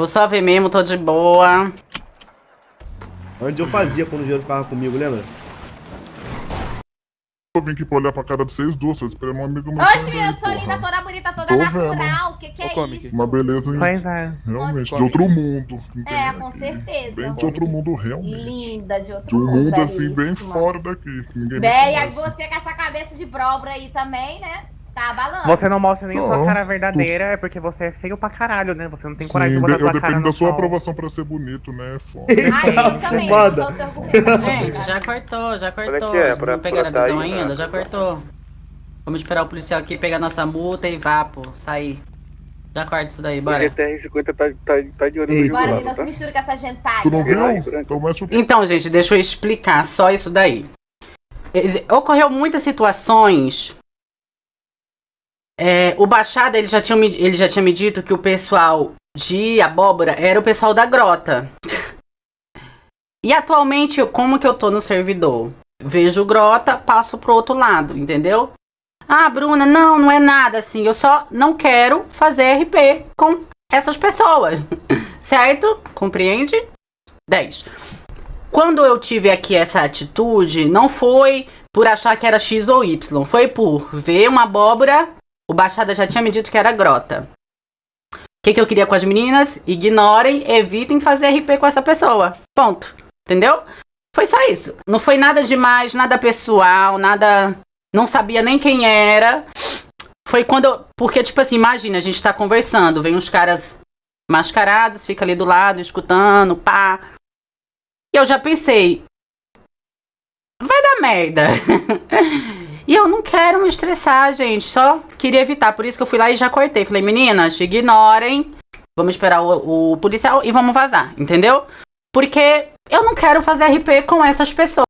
Vou só ver mesmo, tô de boa. Antes eu fazia quando o dinheiro ficava comigo, lembra? Eu vim aqui pra olhar pra cara de vocês duas, só esperando uma amiga meu. Oxe, eu sou linda, toda bonita, toda Tô natural. O que, que é Ô, isso? Uma beleza, hein? Pois é. realmente, de outro mundo. É, com certeza. Bem de outro mundo, realmente. Linda de outro De um mundo assim, bem fora daqui. Ninguém aí conhece. você com essa cabeça de brobra aí também, né? Tá abalando. Você não mostra nem a sua cara verdadeira, é porque você é feio pra caralho, né? Você não tem coragem Sim, de botar de- eu sua cara dependo da sua sol. aprovação pra ser bonito, né? Foda. Ai, eu também, não Foda. sou seu argumento. Gente, já cortou, já cortou. É é? Pra- não pegaram a visão né? ainda? Já cortou. Vamos esperar o policial aqui pegar nossa multa e vá, pô, sair. Já corta isso daí, O bora. GTR-50 tá, tá, tá de olho no lá, que não se tá? mistura com essa gentalha. Tu não viu? Então mete o Então, gente, deixa eu explicar só isso daí. Ocorreu muitas situações. É, o Baixada, ele já, tinha, ele já tinha me dito que o pessoal de abóbora era o pessoal da grota. E atualmente, como que eu tô no servidor? Vejo grota, passo pro outro lado, entendeu? Ah, Bruna, não, não é nada assim. Eu só não quero fazer RP com essas pessoas. certo? Compreende? 10. Quando eu tive aqui essa atitude, não foi por achar que era X ou Y, foi por ver uma abóbora. O Baixada já tinha me dito que era grota. O que, que eu queria com as meninas? Ignorem, evitem fazer RP com essa pessoa. Ponto. Entendeu? Foi só isso. Não foi nada demais, nada pessoal, nada. Não sabia nem quem era. Foi quando eu. Porque, tipo assim, imagina, a gente tá conversando, vem uns caras mascarados, fica ali do lado, escutando, pá. E eu já pensei, vai dar merda. e eu não quero me estressar, gente. Só queria evitar. Por isso que eu fui lá e já cortei. Falei, meninas, ignorem. Vamos esperar o, o policial e vamos vazar, entendeu? Porque eu não quero fazer RP com essas pessoas.